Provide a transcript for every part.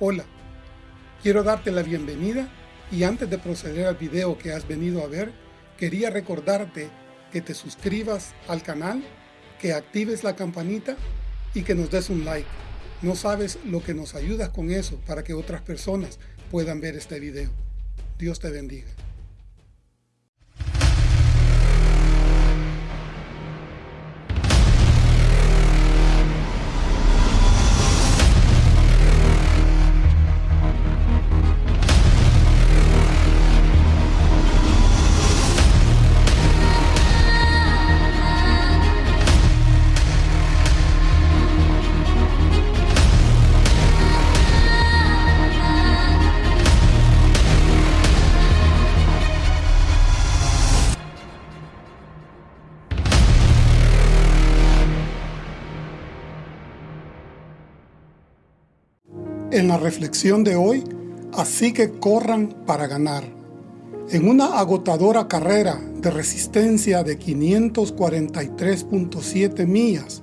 Hola, quiero darte la bienvenida y antes de proceder al video que has venido a ver, quería recordarte que te suscribas al canal, que actives la campanita y que nos des un like. No sabes lo que nos ayudas con eso para que otras personas puedan ver este video. Dios te bendiga. La reflexión de hoy, así que corran para ganar. En una agotadora carrera de resistencia de 543.7 millas,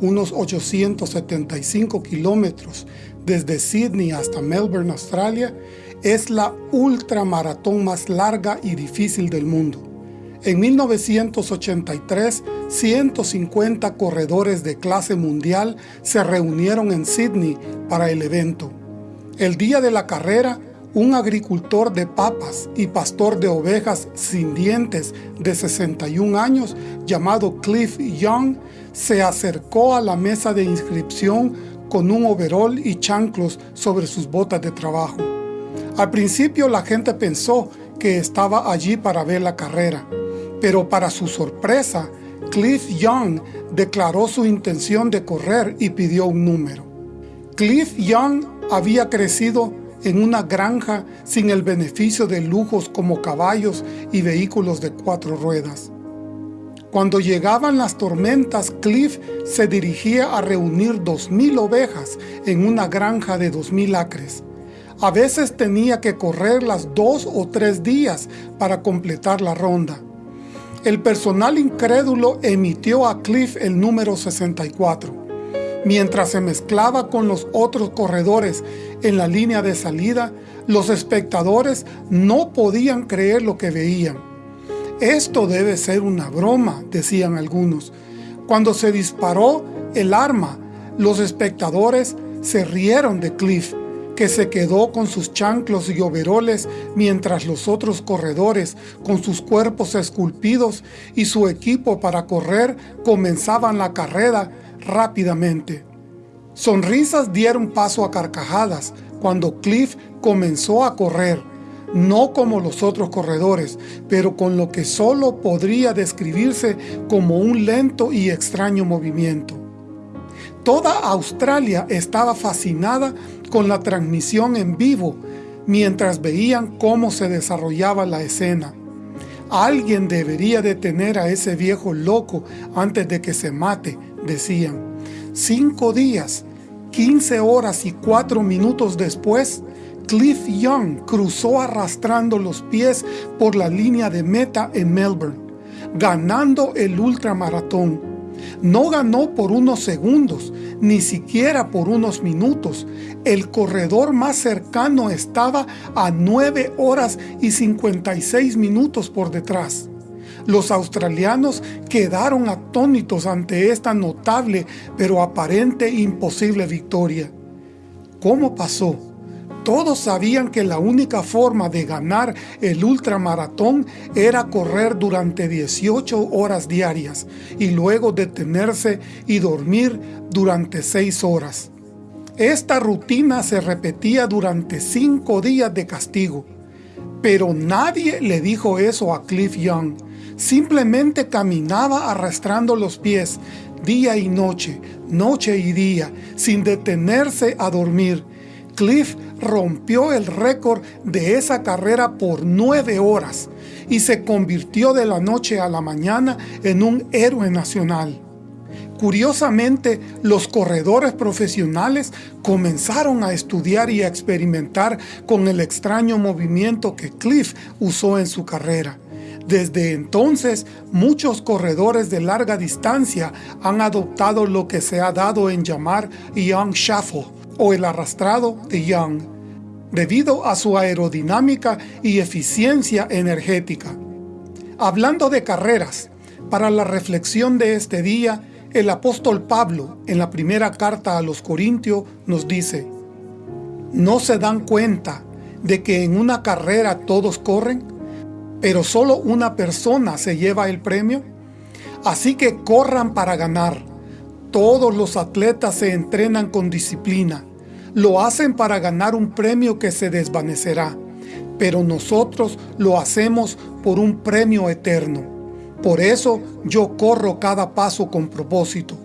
unos 875 kilómetros desde Sydney hasta Melbourne, Australia, es la ultramaratón más larga y difícil del mundo. En 1983, 150 corredores de clase mundial se reunieron en Sydney para el evento. El día de la carrera, un agricultor de papas y pastor de ovejas sin dientes de 61 años llamado Cliff Young se acercó a la mesa de inscripción con un overol y chanclos sobre sus botas de trabajo. Al principio la gente pensó que estaba allí para ver la carrera, pero para su sorpresa, Cliff Young declaró su intención de correr y pidió un número. Cliff Young había crecido en una granja sin el beneficio de lujos como caballos y vehículos de cuatro ruedas. Cuando llegaban las tormentas, Cliff se dirigía a reunir dos mil ovejas en una granja de dos mil acres. A veces tenía que correrlas dos o tres días para completar la ronda. El personal incrédulo emitió a Cliff el número 64. Mientras se mezclaba con los otros corredores en la línea de salida, los espectadores no podían creer lo que veían. Esto debe ser una broma, decían algunos. Cuando se disparó el arma, los espectadores se rieron de Cliff que se quedó con sus chanclos y overoles mientras los otros corredores, con sus cuerpos esculpidos y su equipo para correr, comenzaban la carrera rápidamente. Sonrisas dieron paso a carcajadas cuando Cliff comenzó a correr, no como los otros corredores, pero con lo que solo podría describirse como un lento y extraño movimiento. Toda Australia estaba fascinada con la transmisión en vivo mientras veían cómo se desarrollaba la escena. Alguien debería detener a ese viejo loco antes de que se mate, decían. Cinco días, 15 horas y cuatro minutos después, Cliff Young cruzó arrastrando los pies por la línea de meta en Melbourne, ganando el ultramaratón no ganó por unos segundos, ni siquiera por unos minutos. El corredor más cercano estaba a 9 horas y 56 minutos por detrás. Los australianos quedaron atónitos ante esta notable pero aparente imposible victoria. ¿Cómo pasó? Todos sabían que la única forma de ganar el ultramaratón era correr durante 18 horas diarias y luego detenerse y dormir durante 6 horas. Esta rutina se repetía durante 5 días de castigo. Pero nadie le dijo eso a Cliff Young. Simplemente caminaba arrastrando los pies día y noche, noche y día, sin detenerse a dormir Cliff rompió el récord de esa carrera por nueve horas y se convirtió de la noche a la mañana en un héroe nacional. Curiosamente, los corredores profesionales comenzaron a estudiar y a experimentar con el extraño movimiento que Cliff usó en su carrera. Desde entonces, muchos corredores de larga distancia han adoptado lo que se ha dado en llamar Young Shuffle, o el arrastrado de Young, debido a su aerodinámica y eficiencia energética. Hablando de carreras, para la reflexión de este día, el apóstol Pablo, en la primera carta a los Corintios, nos dice, ¿No se dan cuenta de que en una carrera todos corren, pero solo una persona se lleva el premio? Así que corran para ganar. Todos los atletas se entrenan con disciplina. Lo hacen para ganar un premio que se desvanecerá, pero nosotros lo hacemos por un premio eterno. Por eso yo corro cada paso con propósito.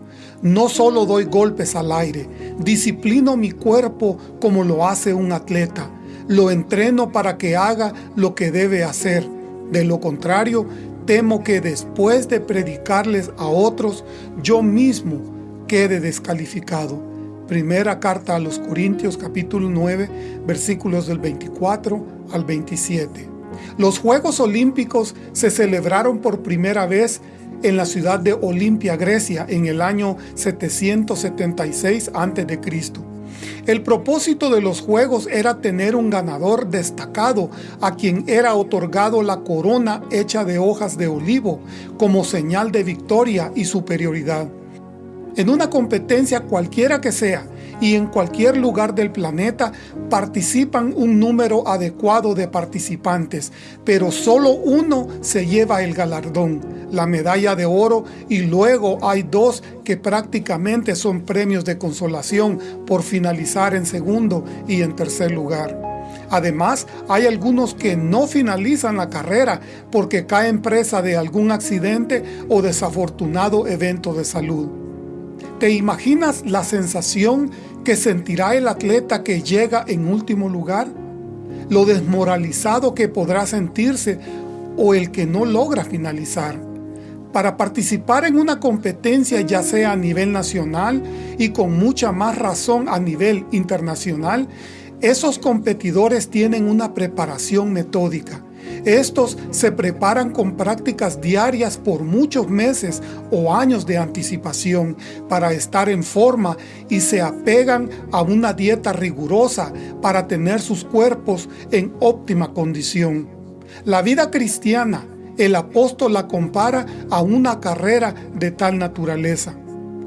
No solo doy golpes al aire, disciplino mi cuerpo como lo hace un atleta. Lo entreno para que haga lo que debe hacer. De lo contrario, temo que después de predicarles a otros, yo mismo quede descalificado. Primera carta a los Corintios capítulo 9 versículos del 24 al 27. Los Juegos Olímpicos se celebraron por primera vez en la ciudad de Olimpia, Grecia, en el año 776 a.C. El propósito de los juegos era tener un ganador destacado a quien era otorgado la corona hecha de hojas de olivo como señal de victoria y superioridad. En una competencia cualquiera que sea, y en cualquier lugar del planeta participan un número adecuado de participantes, pero solo uno se lleva el galardón, la medalla de oro, y luego hay dos que prácticamente son premios de consolación por finalizar en segundo y en tercer lugar. Además, hay algunos que no finalizan la carrera porque caen presa de algún accidente o desafortunado evento de salud. ¿Te imaginas la sensación que sentirá el atleta que llega en último lugar? ¿Lo desmoralizado que podrá sentirse o el que no logra finalizar? Para participar en una competencia ya sea a nivel nacional y con mucha más razón a nivel internacional, esos competidores tienen una preparación metódica estos se preparan con prácticas diarias por muchos meses o años de anticipación para estar en forma y se apegan a una dieta rigurosa para tener sus cuerpos en óptima condición. La vida cristiana, el apóstol la compara a una carrera de tal naturaleza.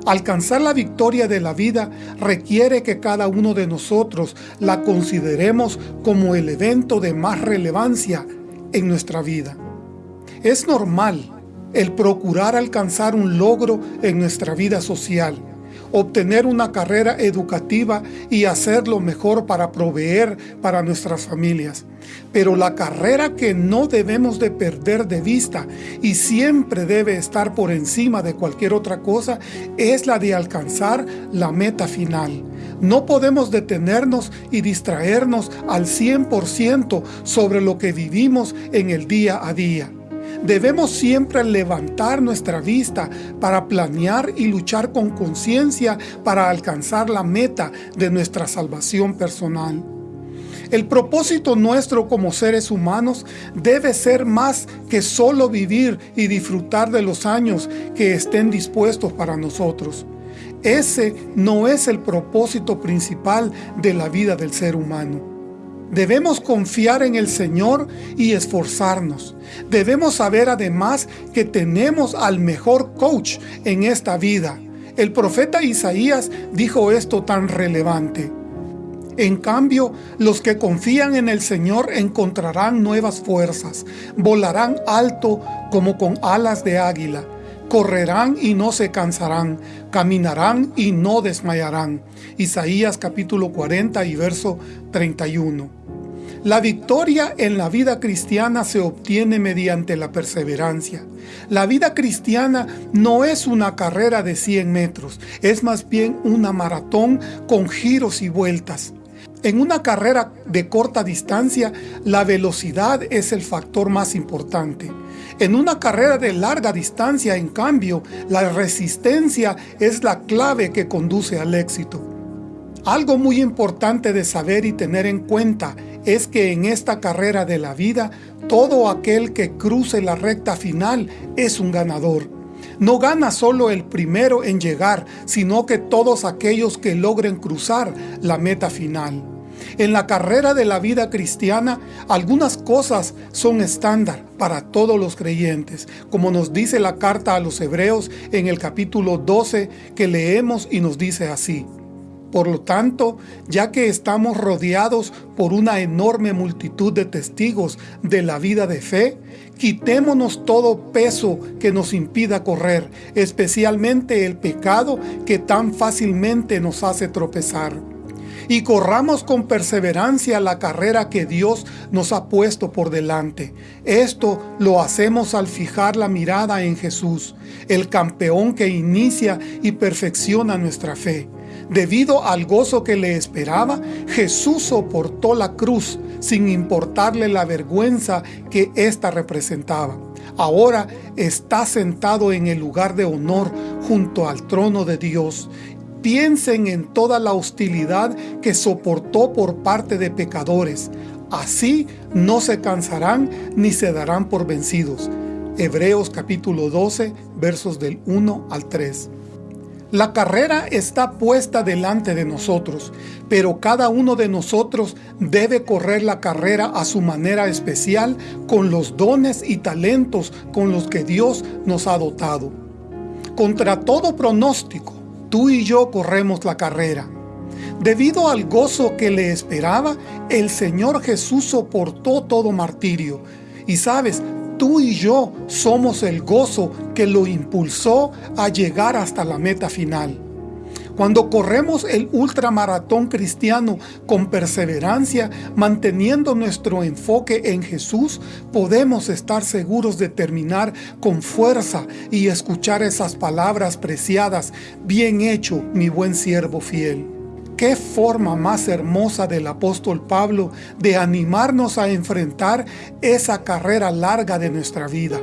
Alcanzar la victoria de la vida requiere que cada uno de nosotros la consideremos como el evento de más relevancia en nuestra vida. Es normal el procurar alcanzar un logro en nuestra vida social, obtener una carrera educativa y hacer lo mejor para proveer para nuestras familias. Pero la carrera que no debemos de perder de vista y siempre debe estar por encima de cualquier otra cosa es la de alcanzar la meta final. No podemos detenernos y distraernos al 100% sobre lo que vivimos en el día a día. Debemos siempre levantar nuestra vista para planear y luchar con conciencia para alcanzar la meta de nuestra salvación personal. El propósito nuestro como seres humanos debe ser más que solo vivir y disfrutar de los años que estén dispuestos para nosotros. Ese no es el propósito principal de la vida del ser humano. Debemos confiar en el Señor y esforzarnos. Debemos saber además que tenemos al mejor coach en esta vida. El profeta Isaías dijo esto tan relevante. En cambio, los que confían en el Señor encontrarán nuevas fuerzas, volarán alto como con alas de águila, correrán y no se cansarán, caminarán y no desmayarán. Isaías capítulo 40 y verso 31. La victoria en la vida cristiana se obtiene mediante la perseverancia. La vida cristiana no es una carrera de 100 metros, es más bien una maratón con giros y vueltas. En una carrera de corta distancia, la velocidad es el factor más importante. En una carrera de larga distancia, en cambio, la resistencia es la clave que conduce al éxito. Algo muy importante de saber y tener en cuenta es que en esta carrera de la vida, todo aquel que cruce la recta final es un ganador. No gana solo el primero en llegar, sino que todos aquellos que logren cruzar la meta final. En la carrera de la vida cristiana, algunas cosas son estándar para todos los creyentes, como nos dice la carta a los hebreos en el capítulo 12 que leemos y nos dice así. Por lo tanto, ya que estamos rodeados por una enorme multitud de testigos de la vida de fe, quitémonos todo peso que nos impida correr, especialmente el pecado que tan fácilmente nos hace tropezar. Y corramos con perseverancia la carrera que Dios nos ha puesto por delante. Esto lo hacemos al fijar la mirada en Jesús, el campeón que inicia y perfecciona nuestra fe. Debido al gozo que le esperaba, Jesús soportó la cruz sin importarle la vergüenza que ésta representaba. Ahora está sentado en el lugar de honor junto al trono de Dios. Piensen en toda la hostilidad que soportó por parte de pecadores. Así no se cansarán ni se darán por vencidos. Hebreos capítulo 12, versos del 1 al 3. La carrera está puesta delante de nosotros, pero cada uno de nosotros debe correr la carrera a su manera especial con los dones y talentos con los que Dios nos ha dotado. Contra todo pronóstico, tú y yo corremos la carrera. Debido al gozo que le esperaba, el Señor Jesús soportó todo martirio. Y sabes, tú y yo somos el gozo que lo impulsó a llegar hasta la meta final. Cuando corremos el ultramaratón cristiano con perseverancia, manteniendo nuestro enfoque en Jesús, podemos estar seguros de terminar con fuerza y escuchar esas palabras preciadas, bien hecho, mi buen siervo fiel. Qué forma más hermosa del apóstol Pablo de animarnos a enfrentar esa carrera larga de nuestra vida.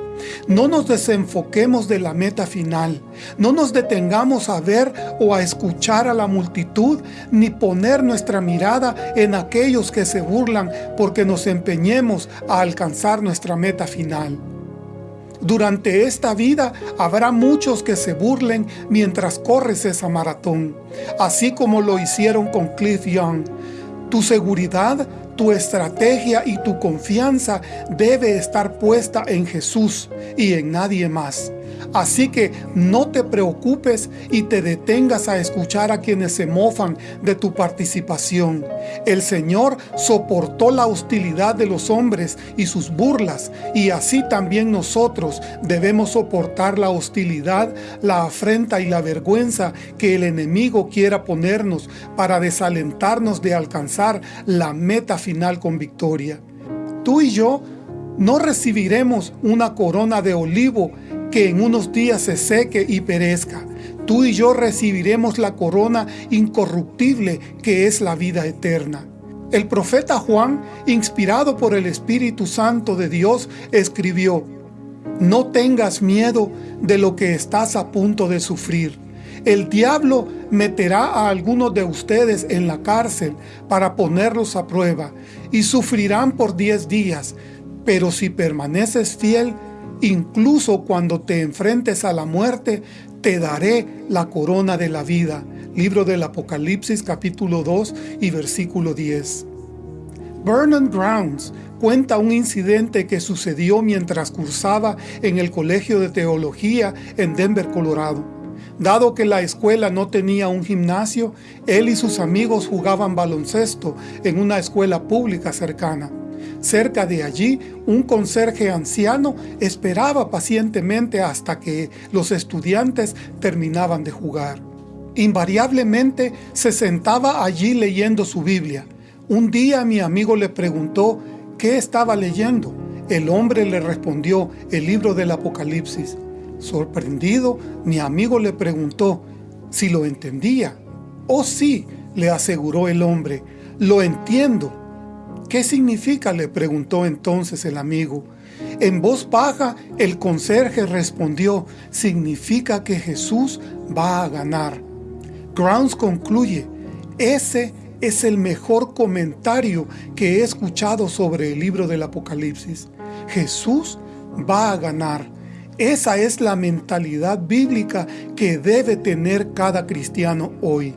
No nos desenfoquemos de la meta final. No nos detengamos a ver o a escuchar a la multitud, ni poner nuestra mirada en aquellos que se burlan porque nos empeñemos a alcanzar nuestra meta final. Durante esta vida habrá muchos que se burlen mientras corres esa maratón, así como lo hicieron con Cliff Young. Tu seguridad, tu estrategia y tu confianza debe estar puesta en Jesús y en nadie más. Así que no te preocupes y te detengas a escuchar a quienes se mofan de tu participación. El Señor soportó la hostilidad de los hombres y sus burlas, y así también nosotros debemos soportar la hostilidad, la afrenta y la vergüenza que el enemigo quiera ponernos para desalentarnos de alcanzar la meta final con victoria. Tú y yo no recibiremos una corona de olivo que en unos días se seque y perezca. Tú y yo recibiremos la corona incorruptible que es la vida eterna. El profeta Juan, inspirado por el Espíritu Santo de Dios, escribió, No tengas miedo de lo que estás a punto de sufrir. El diablo meterá a algunos de ustedes en la cárcel para ponerlos a prueba, y sufrirán por diez días, pero si permaneces fiel, Incluso cuando te enfrentes a la muerte, te daré la corona de la vida. Libro del Apocalipsis capítulo 2 y versículo 10. Vernon Grounds cuenta un incidente que sucedió mientras cursaba en el Colegio de Teología en Denver, Colorado. Dado que la escuela no tenía un gimnasio, él y sus amigos jugaban baloncesto en una escuela pública cercana. Cerca de allí, un conserje anciano esperaba pacientemente hasta que los estudiantes terminaban de jugar. Invariablemente se sentaba allí leyendo su Biblia. Un día mi amigo le preguntó qué estaba leyendo. El hombre le respondió el libro del Apocalipsis. Sorprendido, mi amigo le preguntó si lo entendía. Oh sí, le aseguró el hombre, lo entiendo ¿Qué significa? le preguntó entonces el amigo. En voz baja, el conserje respondió, significa que Jesús va a ganar. Grounds concluye, ese es el mejor comentario que he escuchado sobre el libro del Apocalipsis. Jesús va a ganar. Esa es la mentalidad bíblica que debe tener cada cristiano hoy.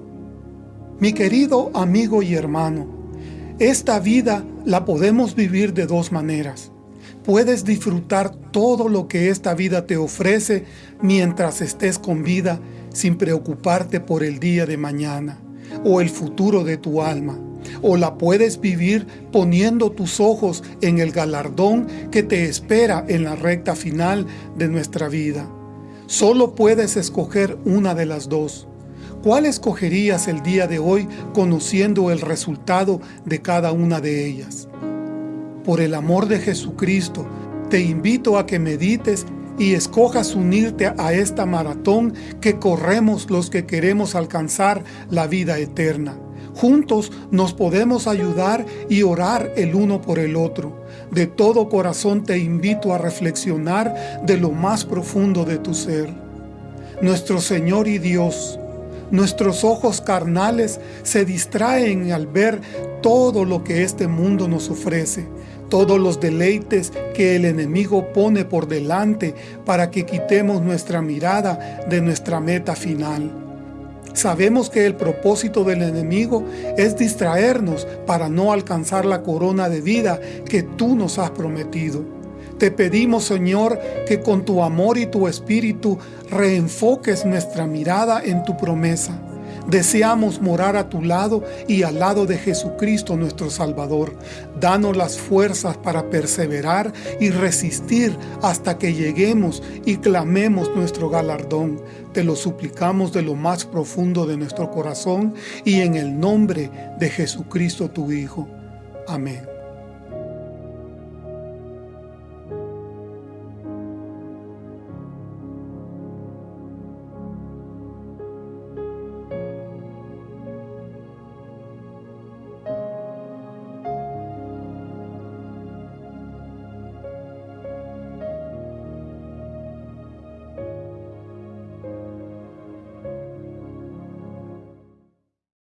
Mi querido amigo y hermano, esta vida la podemos vivir de dos maneras. Puedes disfrutar todo lo que esta vida te ofrece mientras estés con vida sin preocuparte por el día de mañana o el futuro de tu alma. O la puedes vivir poniendo tus ojos en el galardón que te espera en la recta final de nuestra vida. Solo puedes escoger una de las dos. ¿Cuál escogerías el día de hoy conociendo el resultado de cada una de ellas? Por el amor de Jesucristo, te invito a que medites y escojas unirte a esta maratón que corremos los que queremos alcanzar la vida eterna. Juntos nos podemos ayudar y orar el uno por el otro. De todo corazón te invito a reflexionar de lo más profundo de tu ser. Nuestro Señor y Dios, Nuestros ojos carnales se distraen al ver todo lo que este mundo nos ofrece, todos los deleites que el enemigo pone por delante para que quitemos nuestra mirada de nuestra meta final. Sabemos que el propósito del enemigo es distraernos para no alcanzar la corona de vida que tú nos has prometido. Te pedimos, Señor, que con tu amor y tu espíritu reenfoques nuestra mirada en tu promesa. Deseamos morar a tu lado y al lado de Jesucristo nuestro Salvador. Danos las fuerzas para perseverar y resistir hasta que lleguemos y clamemos nuestro galardón. Te lo suplicamos de lo más profundo de nuestro corazón y en el nombre de Jesucristo tu Hijo. Amén.